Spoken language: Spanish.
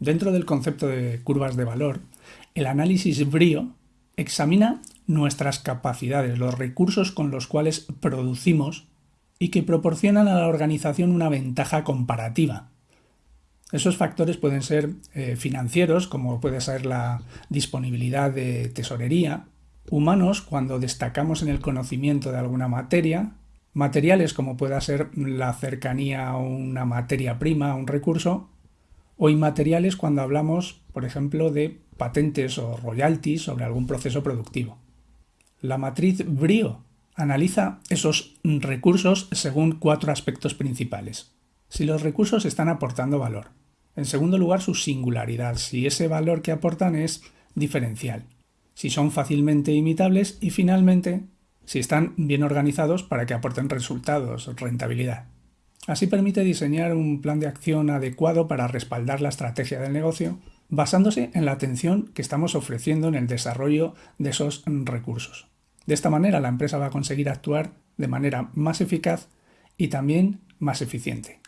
Dentro del concepto de curvas de valor, el análisis BRIO examina nuestras capacidades, los recursos con los cuales producimos y que proporcionan a la organización una ventaja comparativa. Esos factores pueden ser eh, financieros, como puede ser la disponibilidad de tesorería, humanos, cuando destacamos en el conocimiento de alguna materia, materiales, como pueda ser la cercanía a una materia prima, a un recurso, o inmateriales cuando hablamos, por ejemplo, de patentes o royalties sobre algún proceso productivo. La matriz BRIO analiza esos recursos según cuatro aspectos principales. Si los recursos están aportando valor. En segundo lugar, su singularidad, si ese valor que aportan es diferencial. Si son fácilmente imitables y finalmente, si están bien organizados para que aporten resultados, rentabilidad. Así permite diseñar un plan de acción adecuado para respaldar la estrategia del negocio, basándose en la atención que estamos ofreciendo en el desarrollo de esos recursos. De esta manera la empresa va a conseguir actuar de manera más eficaz y también más eficiente.